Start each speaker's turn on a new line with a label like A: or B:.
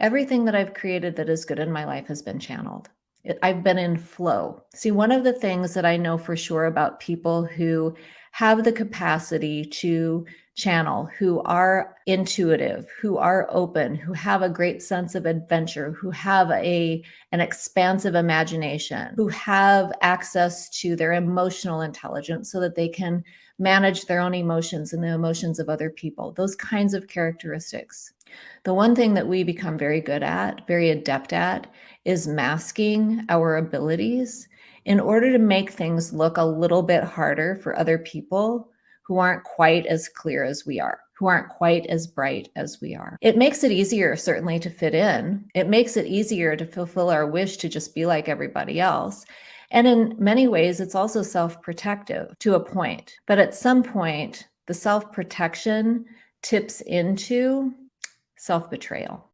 A: Everything that I've created that is good in my life has been channeled. It, I've been in flow. See, one of the things that I know for sure about people who have the capacity to channel, who are intuitive, who are open, who have a great sense of adventure, who have a an expansive imagination, who have access to their emotional intelligence so that they can manage their own emotions and the emotions of other people. Those kinds of characteristics. The one thing that we become very good at, very adept at, is masking our abilities in order to make things look a little bit harder for other people who aren't quite as clear as we are, who aren't quite as bright as we are. It makes it easier, certainly, to fit in. It makes it easier to fulfill our wish to just be like everybody else. And in many ways, it's also self protective to a point. But at some point, the self protection tips into self betrayal.